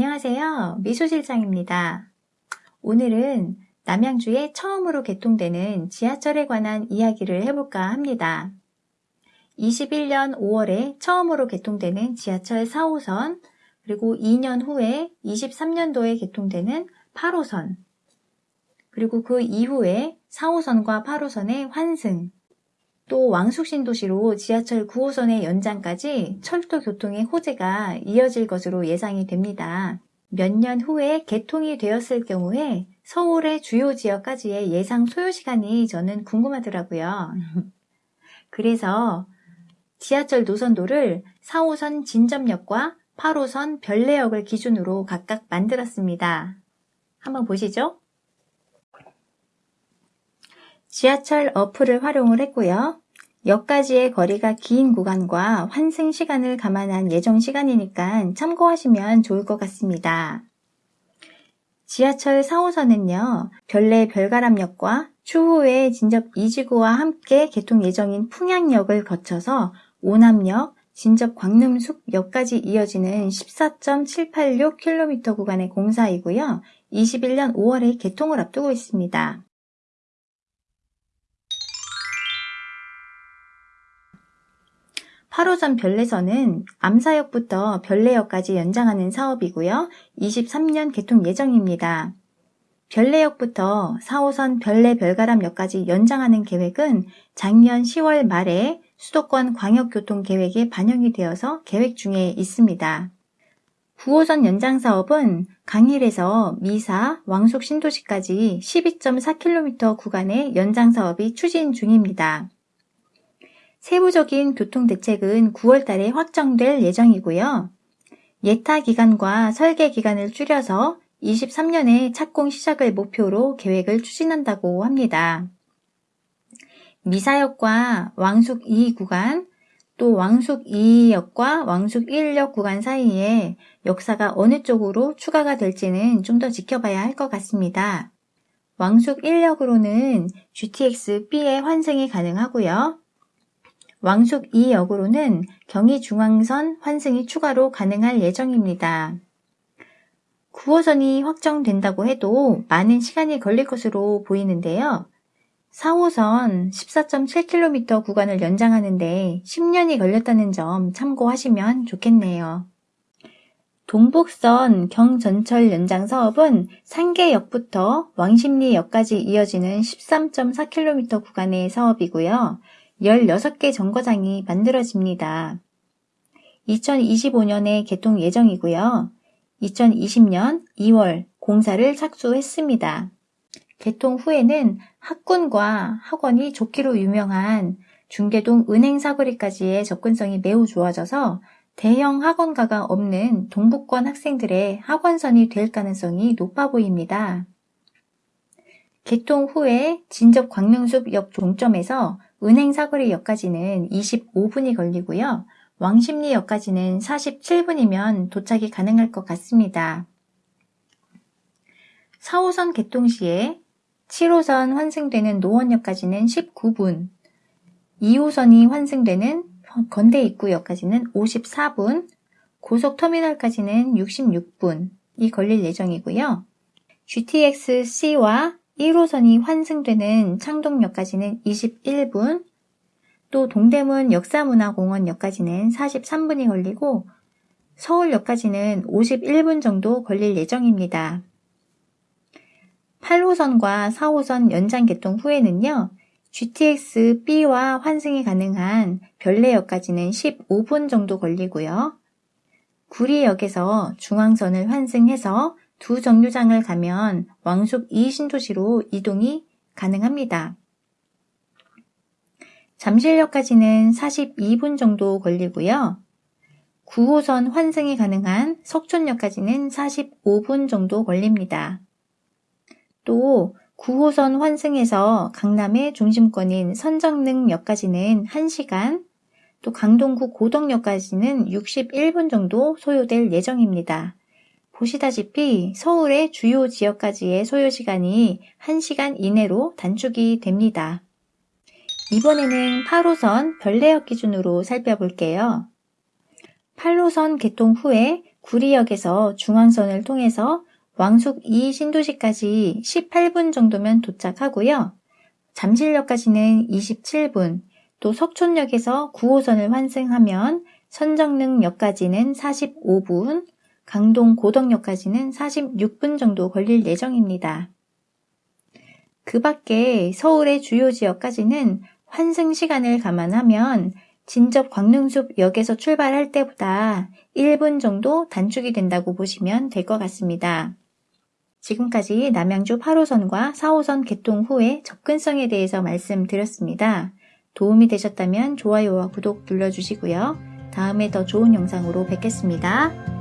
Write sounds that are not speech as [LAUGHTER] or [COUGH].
안녕하세요. 미소실장입니다. 오늘은 남양주에 처음으로 개통되는 지하철에 관한 이야기를 해볼까 합니다. 21년 5월에 처음으로 개통되는 지하철 4호선, 그리고 2년 후에 23년도에 개통되는 8호선, 그리고 그 이후에 4호선과 8호선의 환승, 또 왕숙신도시로 지하철 9호선의 연장까지 철도 교통의 호재가 이어질 것으로 예상이 됩니다. 몇 년 후에 개통이 되었을 경우에 서울의 주요 지역까지의 예상 소요 시간이 저는 궁금하더라고요. [LAUGHS] 그래서 지하철 노선도를 4호선 진접역과 8호선 별내역을 기준으로 각각 만들었습니다. 한번 보시죠. 지하철 어플을 활용을 했고요. 역까지의 거리가 긴 구간과 환승 시간을 감안한 예정 시간이니까 참고하시면 좋을 것 같습니다. 지하철 4호선은요, 별내 별가람역과 추후에 진접 이지구와 함께 개통 예정인 풍양역을 거쳐서 오남역, 진접 광림숲역까지 이어지는 14.786km 구간의 공사이고요. 21년 5월에 개통을 앞두고 있습니다. 8호선 별내선은 암사역부터 별내역까지 연장하는 사업이고요. 23년 개통 예정입니다. 별내역부터 4호선 별내 별가람역까지 연장하는 계획은 작년 10월 말에 수도권 광역교통계획에 반영이 되어서 계획 중에 있습니다. 9호선 연장 사업은 강일에서 미사, 왕숙 신도시까지 12.4km 구간의 연장 사업이 추진 중입니다. 세부적인 교통대책은 9월 달에 확정될 예정이고요. 예타 기간과 설계 기간을 줄여서 23년에 착공 시작을 목표로 계획을 추진한다고 합니다. 미사역과 왕숙 2 구간, 또 왕숙 2역과 왕숙 1역 구간 사이에 역사가 어느 쪽으로 추가가 될지는 좀 더 지켜봐야 할 것 같습니다. 왕숙 1역으로는 GTX-B의 환승이 가능하고요. 왕숙 2역으로는 경의중앙선 환승이 추가로 가능할 예정입니다. 9호선이 확정된다고 해도 많은 시간이 걸릴 것으로 보이는데요. 4호선 14.7km 구간을 연장하는데 10년이 걸렸다는 점 참고하시면 좋겠네요. 동북선 경전철 연장 사업은 상계역부터 왕십리역까지 이어지는 13.4km 구간의 사업이고요. 16개 정거장이 만들어집니다. 2025년에 개통 예정이고요. 2020년 2월 공사를 착수했습니다. 개통 후에는 학군과 학원이 좋기로 유명한 중계동 은행 사거리까지의 접근성이 매우 좋아져서 대형 학원가가 없는 동북권 학생들의 학원선이 될 가능성이 높아 보입니다. 개통 후에 진접 광명숲 역 종점에서 은행 사거리역까지는 25분이 걸리고요. 왕십리역까지는 47분이면 도착이 가능할 것 같습니다. 4호선 개통 시에 7호선 환승되는 노원역까지는 19분, 2호선이 환승되는 건대 입구역까지는 54분, 고속터미널까지는 66분이 걸릴 예정이고요. GTX-C와 1호선이 환승되는 창동역까지는 21분, 또 동대문 역사문화공원역까지는 43분이 걸리고 서울역까지는 51분 정도 걸릴 예정입니다. 8호선과 4호선 연장 개통 후에는요. GTX B와 환승이 가능한 별내역까지는 15분 정도 걸리고요. 구리역에서 중앙선을 환승해서 두 정류장을 가면 왕숙 2 신도시로 이동이 가능합니다. 잠실역까지는 42분 정도 걸리고요. 9호선 환승이 가능한 석촌역까지는 45분 정도 걸립니다. 또 9호선 환승에서 강남의 중심권인 선정릉역까지는 1시간, 또 강동구 고덕역까지는 61분 정도 소요될 예정입니다. 보시다시피 서울의 주요 지역까지의 소요시간이 1시간 이내로 단축이 됩니다. 이번에는 8호선 별내역 기준으로 살펴볼게요. 8호선 개통 후에 구리역에서 중앙선을 통해서 왕숙 2 신도시까지 18분 정도면 도착하고요. 잠실역까지는 27분, 또 석촌역에서 9호선을 환승하면 선정릉역까지는 45분, 강동 고덕역까지는 46분 정도 걸릴 예정입니다. 그 밖에 서울의 주요 지역까지는 환승 시간을 감안하면 진접 광릉숲역에서 출발할 때보다 1분 정도 단축이 된다고 보시면 될 것 같습니다. 지금까지 남양주 8호선과 4호선 개통 후의 접근성에 대해서 말씀드렸습니다. 도움이 되셨다면 좋아요와 구독 눌러주시고요. 다음에 더 좋은 영상으로 뵙겠습니다.